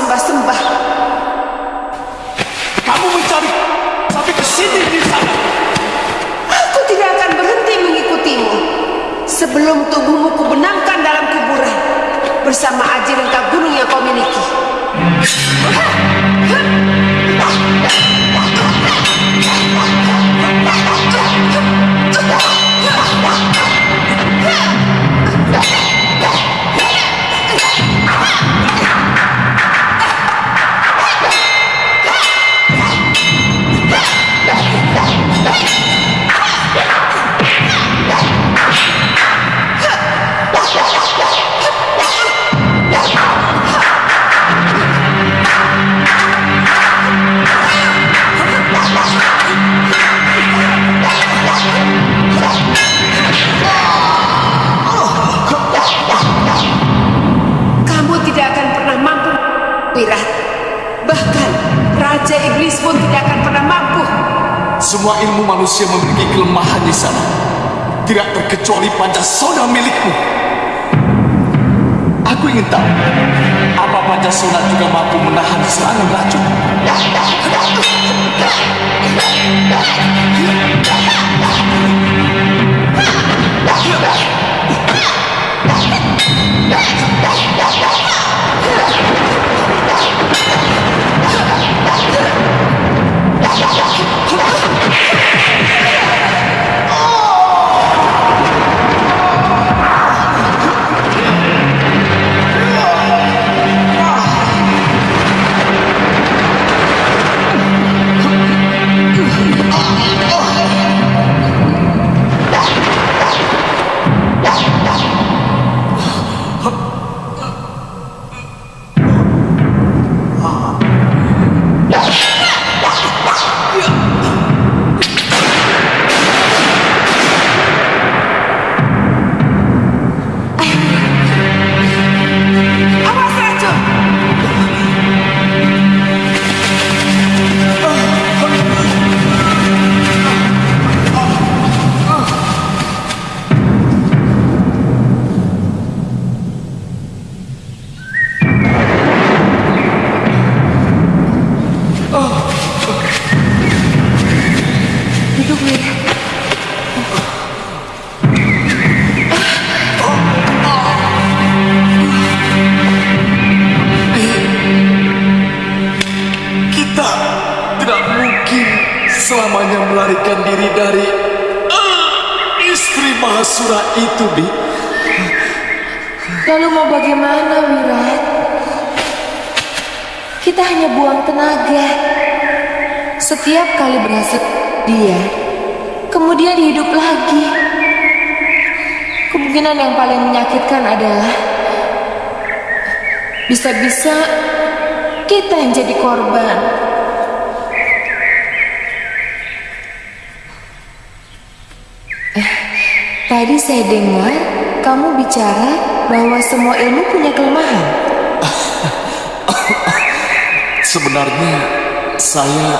kamu disembah-sembah. Kamu mencari sampai ke sini di sana. Aku tidak akan berhenti mengikutimu. Sebelum tubuhmu kubenamkan dalam kuburan bersama aji rengka gunung yang kau miliki. Kamu manusia memiliki kelemahan di sana. Tidak terkecuali Pancasona milikmu. Aku ingin tahu, apa Pancasona juga mampu menahan serangan racun? Awas Yeah! Itu, Bi. Lalu mau bagaimana, Wirat? Kita hanya buang tenaga. Setiap kali berhasil dia, kemudian hidup lagi. Kemungkinan yang paling menyakitkan adalah bisa-bisa kita yang jadi korban. Tadi saya dengar kamu bicara bahwa semua ilmu punya kelemahan. Sebenarnya saya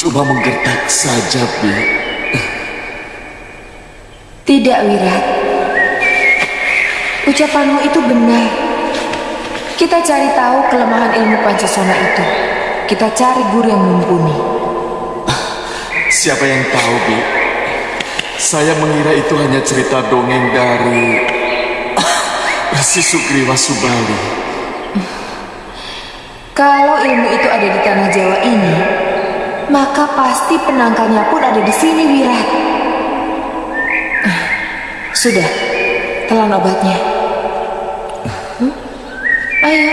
cuma menggertak saja, Bi. Tidak, Wirat. Ucapanmu itu benar. Kita cari tahu kelemahan ilmu Pancasona itu. Kita cari guru yang mumpuni. Siapa yang tahu, Bi? Saya mengira itu hanya cerita dongeng dari Resi Sugriwa Subali. Kalau ilmu itu ada di tanah Jawa ini, maka pasti penangkalnya pun ada di sini, Wirat. Sudah, telan obatnya. Hmm? Ayo,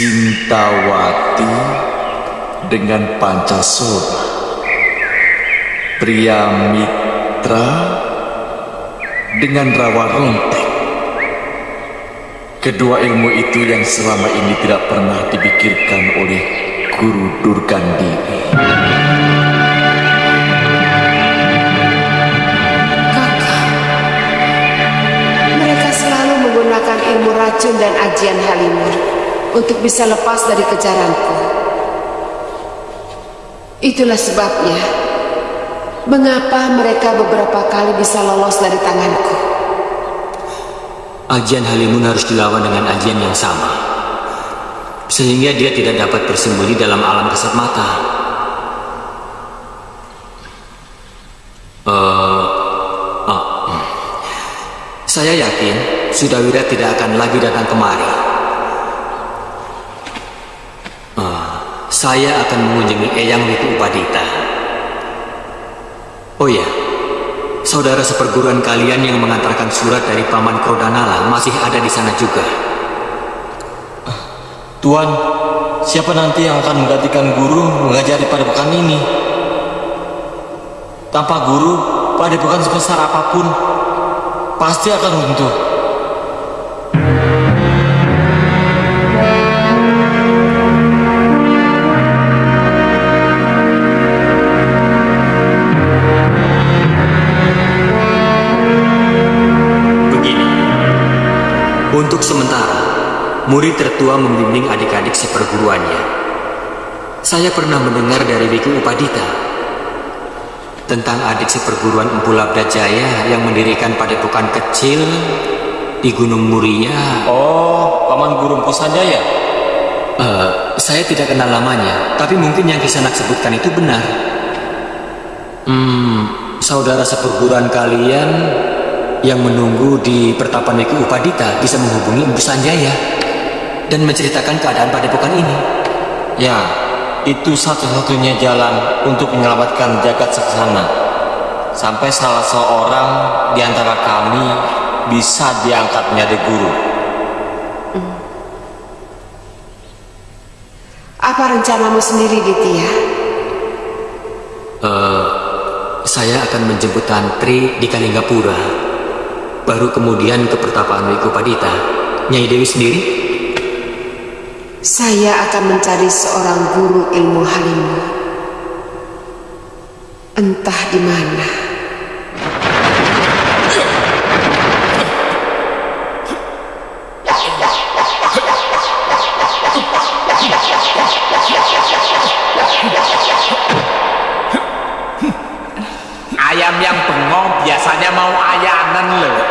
Sintawati dengan Pancasila. Pria Mitra dengan Rawa Rontek. Kedua ilmu itu yang selama ini tidak pernah dipikirkan oleh Guru Durgandini. Kakak, mereka selalu menggunakan ilmu racun dan ajian Halimur untuk bisa lepas dari kejaranku. Itulah sebabnya mengapa mereka beberapa kali bisa lolos dari tanganku. Ajian Halimun harus dilawan dengan ajian yang sama. Sehingga dia tidak dapat bersembunyi dalam alam kasat mata. Ah, hmm. saya yakin Sudawira tidak akan lagi datang kemari. Eh, saya akan mengunjungi Eyang Wiku Upadita. Oh ya, saudara seperguruan kalian yang mengantarkan surat dari Paman Krodanala masih ada di sana juga. Tuan, siapa nanti yang akan menggantikan guru mengajari padepokan ini? Tanpa guru, padepokan sebesar apa pun pasti akan runtuh. Murid tertua membimbing adik-adik seperguruannya. Saya pernah mendengar dari Wiku Upadita tentang adik seperguruan Empu Labda Jaya yang mendirikan padepokan kecil di Gunung Muria. Oh, paman guru Empu Sanjaya. Eh, saya tidak kenal lamanya, tapi mungkin yang Kisanak sebutkan itu benar. Hmm, saudara seperguruan kalian yang menunggu di pertapan Wiku Upadita bisa menghubungi Empu Sanjaya dan menceritakan keadaan padepokan ini. Ya, itu satu-satunya jalan untuk menyelamatkan jagat seksana. Sampai salah seorang di antara kami bisa diangkat menjadi guru. Apa rencanamu sendiri, Ditya? Eh, saya akan menjemput Tantri di Kalinggapura. Baru kemudian ke pertapaan Wiku Padita. Nyai Dewi sendiri? Saya akan mencari seorang guru ilmu halimu. Entah di mana. Ayam yang bengong biasanya mau ayanan loh.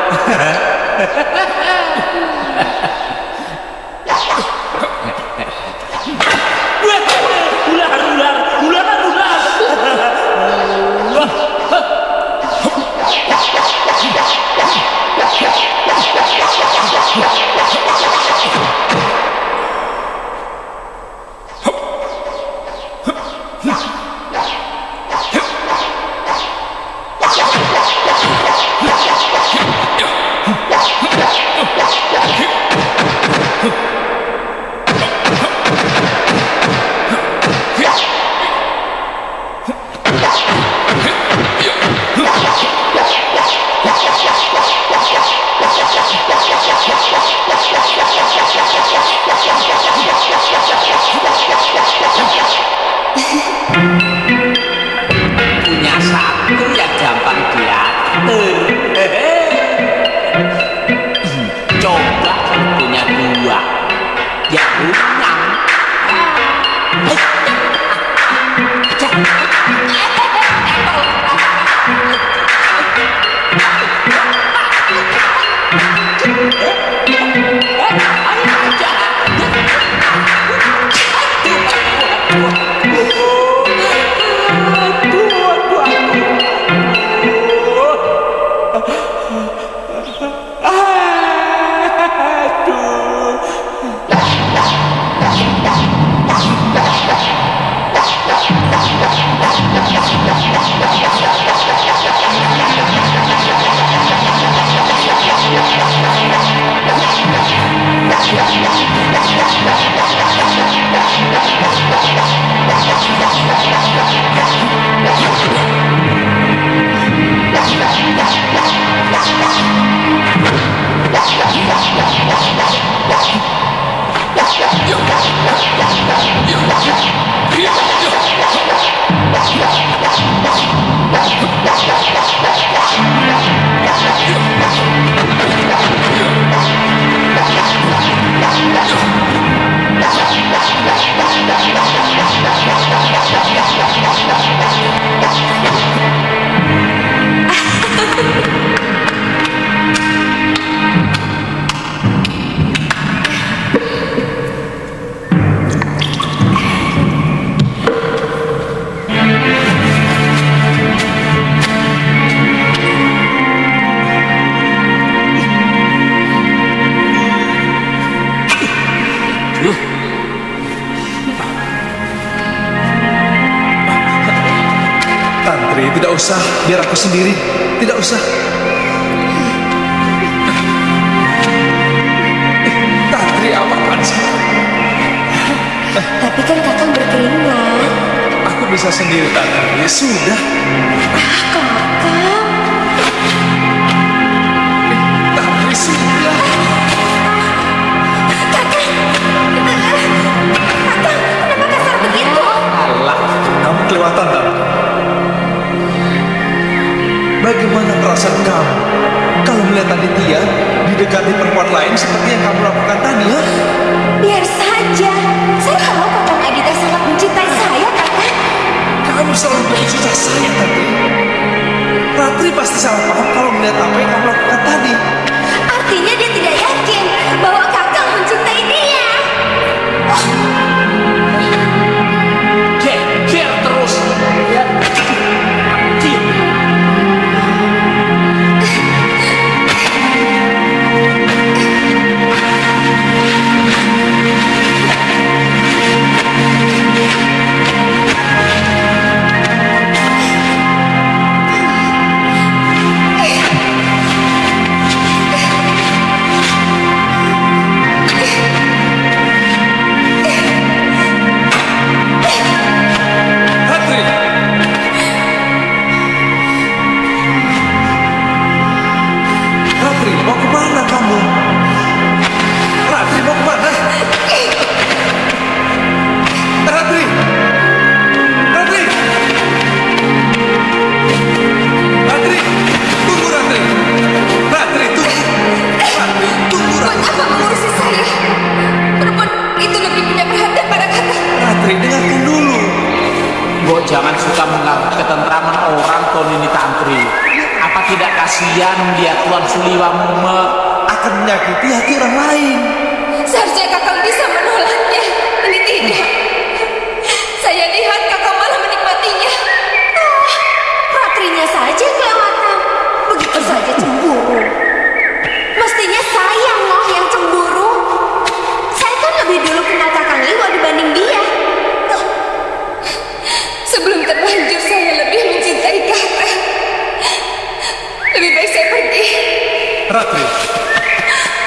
Sudah.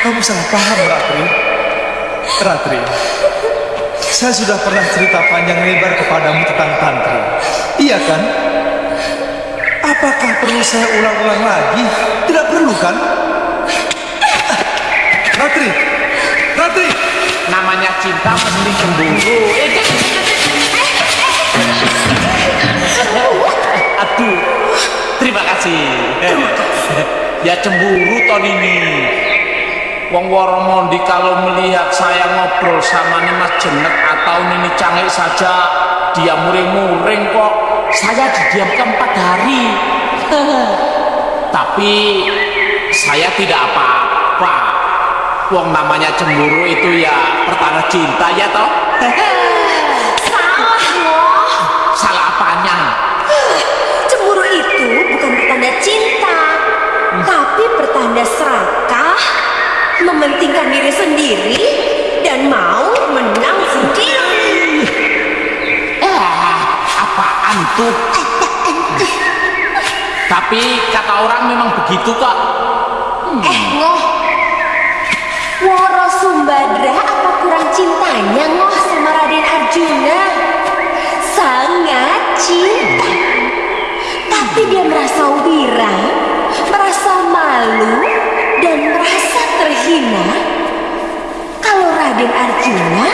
Kamu salah paham, Ratri. Ratri, saya sudah pernah cerita panjang lebar kepadamu tentang tantri. Iya kan? Apakah perlu saya ulang-ulang lagi? Tidak perlu kan? Ratri, Ratri, Namanya cinta mesti cemburu. Aduh, terima kasih. ya cemburu ton ini. Wong Woromondi kalau melihat saya ngobrol sama nih Mas Jenet atau Nini Cangik saja dia muring-muring kok. Saya didiamkan empat hari. Tapi saya tidak apa-apa. Wong namanya cemburu itu ya pertanda cinta ya toh. Salah loh. Salah apanya? Cemburu itu bukan pertanda cinta, tapi pertanda serakah, mementingkan diri sendiri, dan mau menang sendiri. Eh, apaan tuh? Tapi kata orang memang begitu kok. Eh, ngoh. Woro Sumbadra apa kurang cintanya ngoh sama Raden Arjuna. Sangat cinta. Tapi dia merasa wirang, merasa malu, dan merasa terhina kalau Raden Arjuna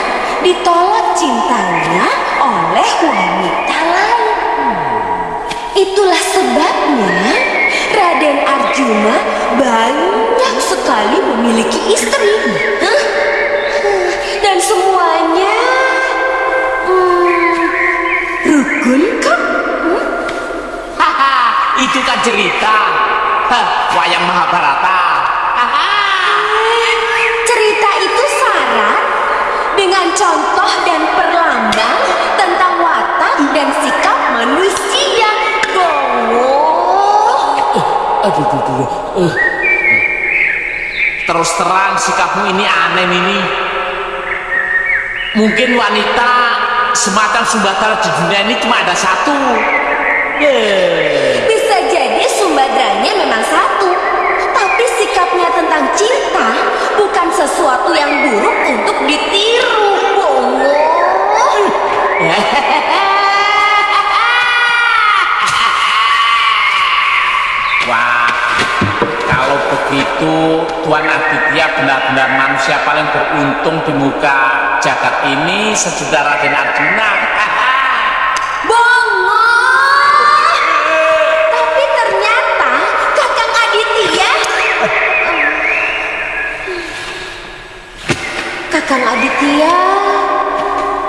ditolak cintanya oleh wanita lain. Itulah sebabnya Raden Arjuna banyak sekali memiliki istri. Hah? Dan semuanya hmm, rukun? Haha, itu kan cerita. Wayang Mahabharata. Dengan contoh dan perlambang tentang watak dan sikap manusia. Gongo. Aduh, aduh, aduh. Eh. Terus terang sikapmu ini aneh ini. Mungkin wanita semacam Sumbatar di dunia ini cuma ada satu. Eh. Bisa jadi sumbadranya memang satu, tapi sikapnya tentang cinta bukan sesuatu yang buruk untuk ditiru. Bongo. Wah, kalau begitu Tuan Aditya benar-benar manusia paling beruntung di muka jagat ini sesudah Raden Arjuna. Kakang Aditya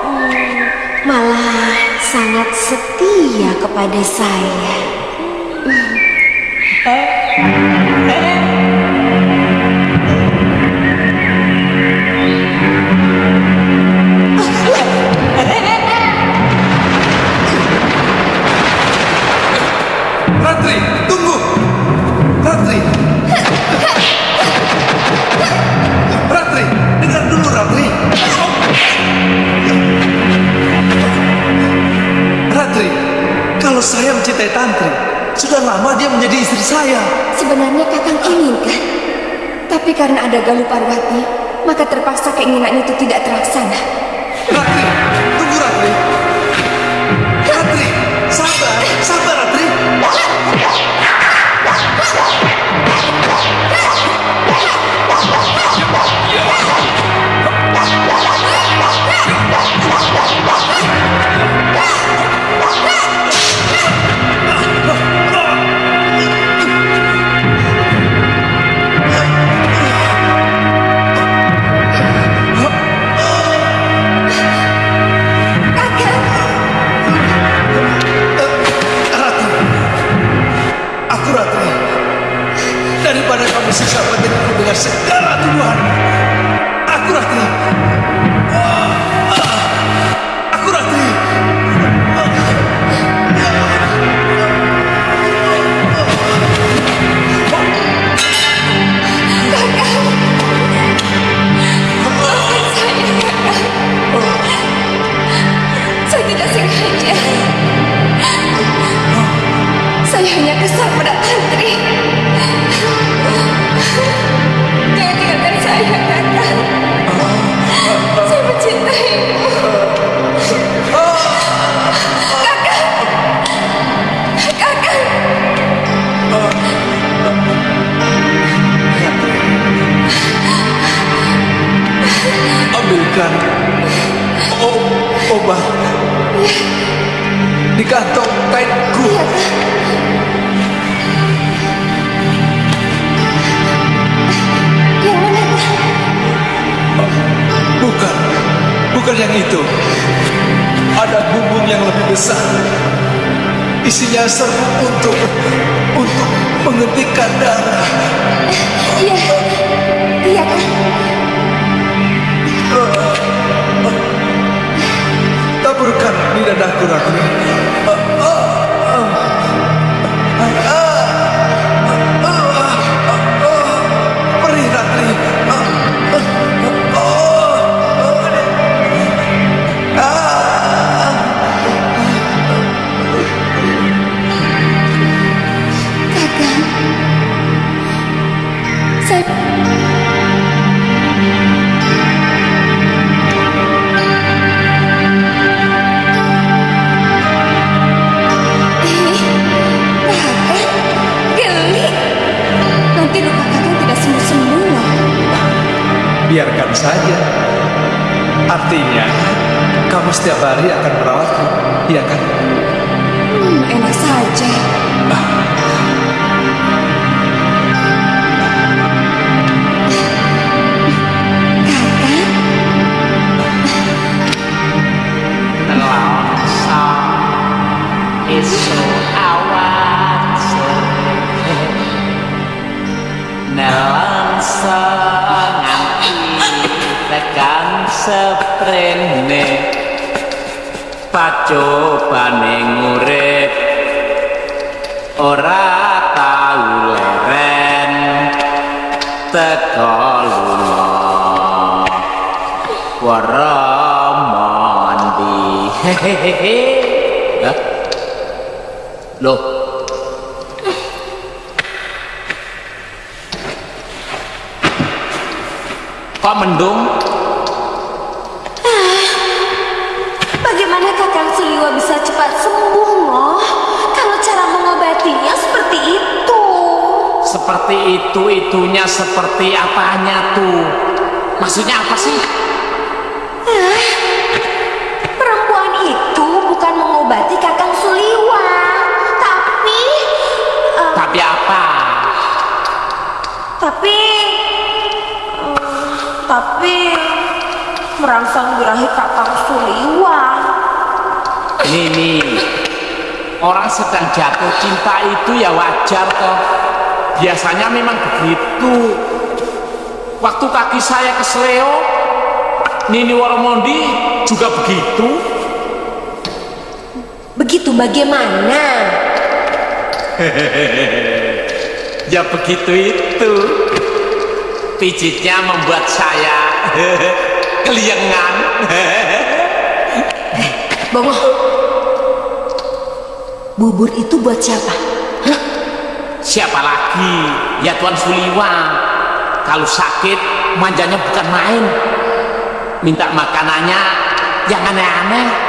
hmm, malah sangat setia kepada saya. Ratri, tunggu. Ratri, saya mencintai Tantri, sudah lama dia menjadi istri saya. Sebenarnya Kakang inginkan, tapi karena ada Galuh Parwati, maka terpaksa keinginan itu tidak terlaksana. Ratri. Segala tuduhan. Aku Ratri. Aku Ratri. Saya tidak sengaja. Saya hanya kesal pada Ambilkan o- obat di kantong kainku. Bukan, bukan yang itu. Ada bumbung yang lebih besar. Isinya serbuk untuk untuk menghentikan darah. Iya. Iya, Kak. Taburkan di dadaku Ratri. Biarkan saja. Artinya, kamu setiap hari akan merawatku, iya kan? Hmm, enak saja. Pacobane ngurip. Ora tau leren. Teko lunga. Waramondi hehehe Hah? Loh. Kok mendung? Seperti itu itunya seperti apanya tuh Maksudnya apa sih? Perempuan itu bukan mengobati kakang Suliwa, tapi, eh, Tapi apa? tapi, eh, tapi merangsang birahi kakang Suliwa. Nih Orang sedang jatuh cinta itu ya wajar toh Biasanya memang begitu Waktu kaki saya ke Sleo Nini Woromondi juga begitu Begitu bagaimana? Ya begitu itu Pijitnya membuat saya Keliengan Bongo, bubur itu buat siapa? Siapa lagi? Ya Tuan Suliwa. Kalau sakit manjanya bukan main. Minta makanannya yang aneh-aneh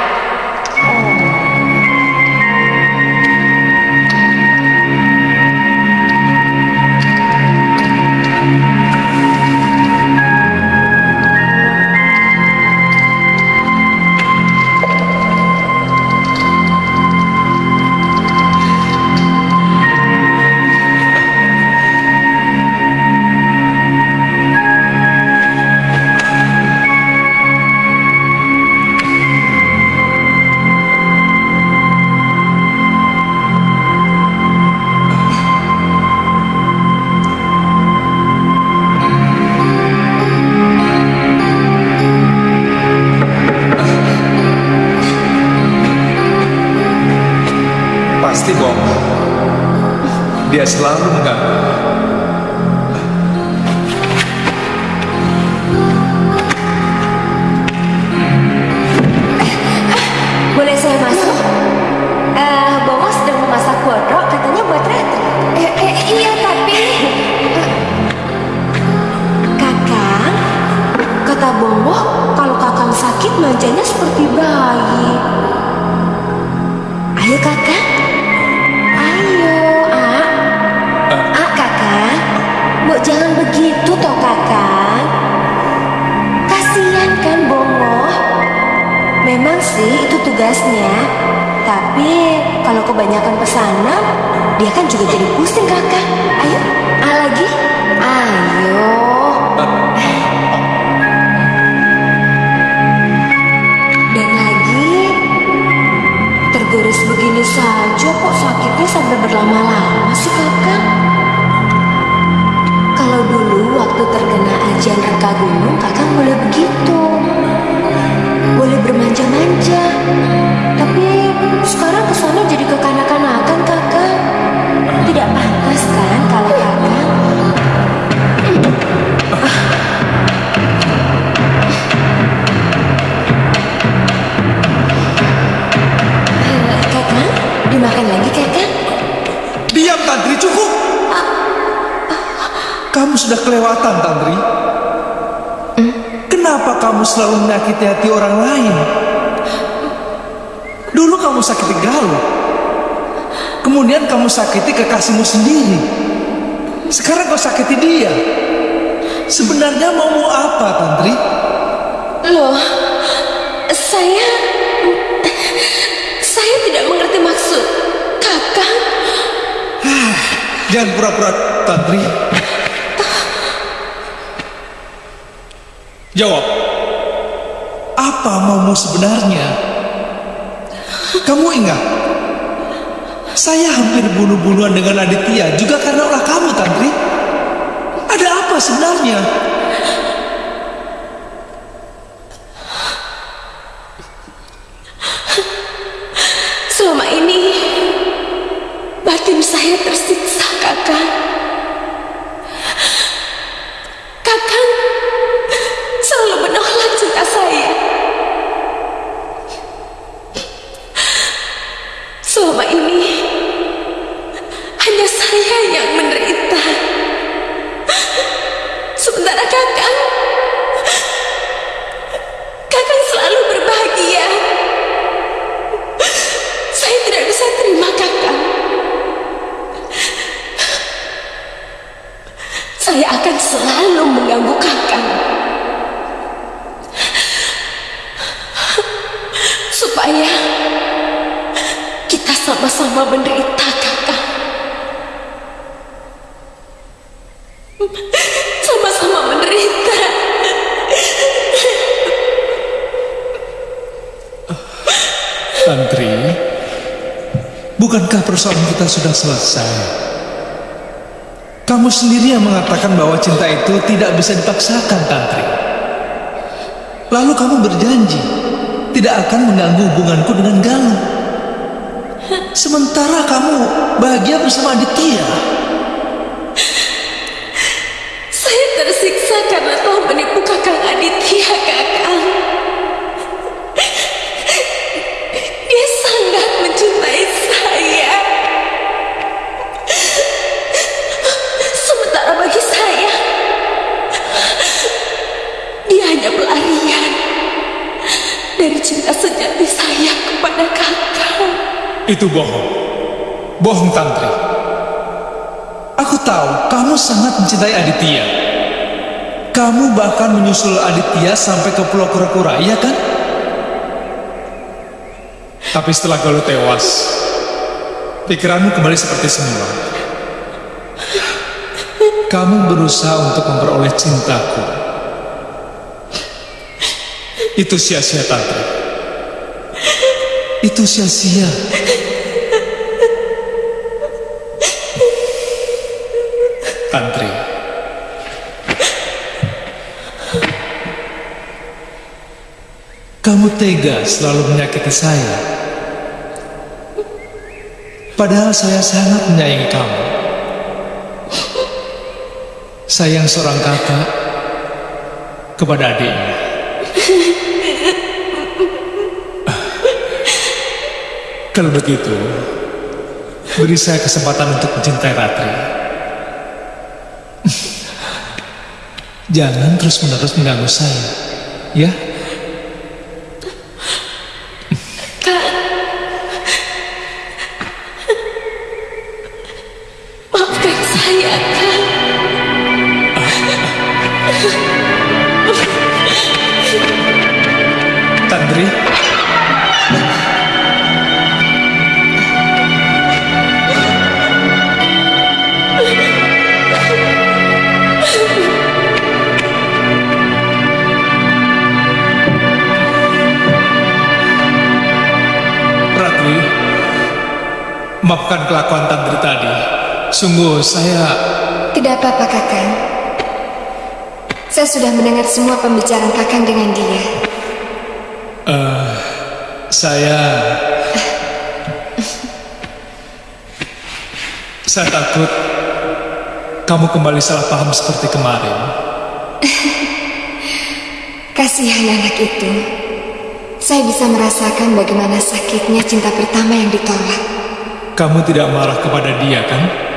Dia selalu mengganggu. Boleh saya masuk? Eh, Bongo sedang memasak kodok, katanya buat Retri. Eh, eh, iya tapi... Kakang, kata Bongo, kalau kakang sakit manjanya seperti bayi. Ayo kakang, sih itu tugasnya. Tapi kalau kebanyakan pesanan, dia kan juga jadi pusing kakak. Ayo, ah lagi. Ayo. Dan lagi, tergores begini saja kok sakitnya sampai berlama-lama sih kakak. Kalau dulu waktu terkena ajian reka gunung, kakak boleh begitu boleh bermanja-manja. Tapi sekarang ke sana jadi kekanak-kanakan kakak. Tidak pantas kan kalau kakak? Eh, Kakak, dimakan lagi kakak? Diam Tantri cukup. Kamu sudah kelewatan Tantri. Kamu selalu menyakiti hati orang lain? Dulu kamu sakiti Galuh. Kemudian kamu sakiti kekasihmu sendiri. Sekarang kau sakiti dia. sebenarnya mau mau apa, Tantri? Loh, saya... Saya tidak mengerti maksud kakak. Jangan pura-pura, Tantri. Jawab. Apa maumu sebenarnya? Kamu ingat? Saya hampir bunuh-bunuhan dengan Aditya juga karena ulah kamu, Tantri. Ada apa sebenarnya? Selama ini batin saya tersiksa, kakak. Kakak selalu menolak cinta saya. Selama ini hanya saya yang menderita. Sementara kakak, persoalan kita sudah selesai? Kamu sendiri yang mengatakan bahwa cinta itu tidak bisa dipaksakan, Tantri. Lalu kamu berjanji tidak akan mengganggu hubunganku dengan Galuh. Sementara kamu bahagia bersama Aditya. Itu bohong. Bohong, Tantri. Aku tahu kamu sangat mencintai Aditya. Kamu bahkan menyusul Aditya sampai ke Pulau Kura-Kura, iya kan? Tapi setelah Galuh tewas, pikiranmu kembali seperti semula. Kamu berusaha untuk memperoleh cintaku. Itu sia-sia, Tantri. Itu sia-sia. Tantri. Kamu tega selalu menyakiti saya. Padahal saya sangat menyayangi kamu. Sayang seorang kakak kepada adiknya. Kalau begitu, beri saya kesempatan untuk mencintai Ratri. Jangan terus-menerus mengganggu saya, ya? Sungguh saya Tidak apa-apa kakang. Saya sudah mendengar semua pembicaraan kakang dengan dia. Saya Saya takut kamu kembali salah paham seperti kemarin. Kasihan anak itu. Saya bisa merasakan bagaimana sakitnya cinta pertama yang ditolak. Kamu tidak marah kepada dia kan?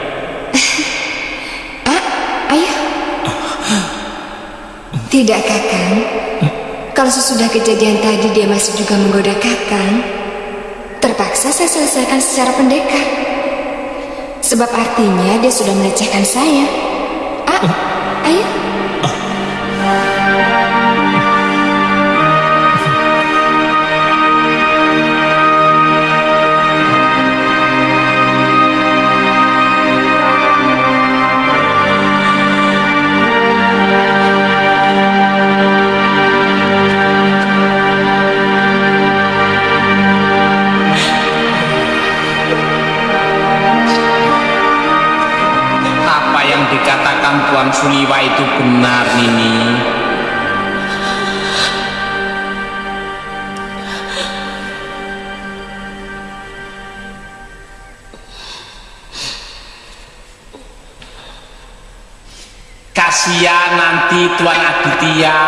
Tidak kakang. Kalau sesudah kejadian tadi dia masih juga menggoda kakang, terpaksa saya selesaikan secara pendekar. Sebab artinya dia sudah melecehkan saya. Ah, ayah. Tuan Suliwa itu benar, Nini. Kasihan nanti Tuan Aditya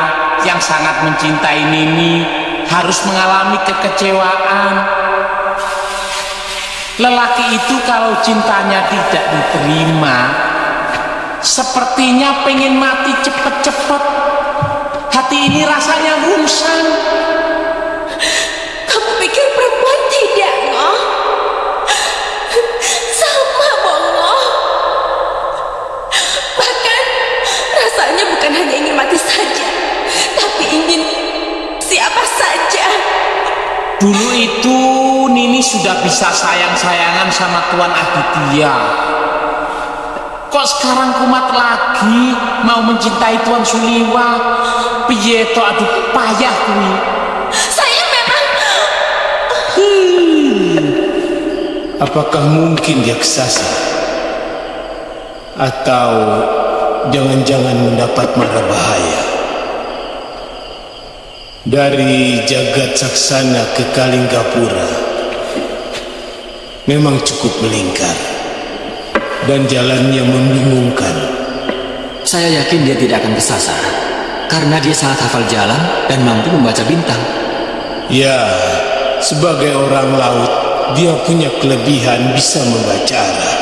yang sangat mencintai Nini harus mengalami kekecewaan. Lelaki itu kalau cintanya tidak diterima, sepertinya pengen mati cepet-cepet. Hati ini rasanya rungsang. Kamu pikir perempuan tidak, Ngoh? Sama, Bongo. Bahkan rasanya bukan hanya ingin mati saja, tapi ingin siapa saja. Dulu itu Nini sudah bisa sayang-sayangan sama Tuan Aditya. Kok sekarang kumat lagi mau mencintai Tuan Suliwa? Piye to aduh payah kuwi. Saya memang Apakah mungkin dia kesasar? Atau jangan-jangan mendapat mara bahaya? Dari jagat saksana ke Kalinggapura memang cukup melingkar dan jalannya membingungkan. Saya yakin dia tidak akan kesasar karena dia sangat hafal jalan dan mampu membaca bintang. Ya, sebagai orang laut, dia punya kelebihan bisa membaca arah.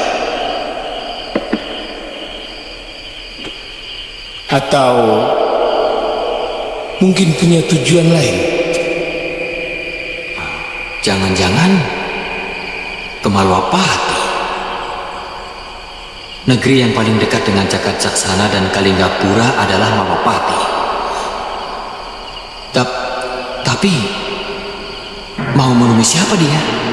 Atau mungkin punya tujuan lain. Jangan-jangan ke Malwapati. Negeri yang paling dekat dengan Jagat Saksana dan Kalinggapura adalah Malwapati. Tap, tapi mau menemui siapa dia?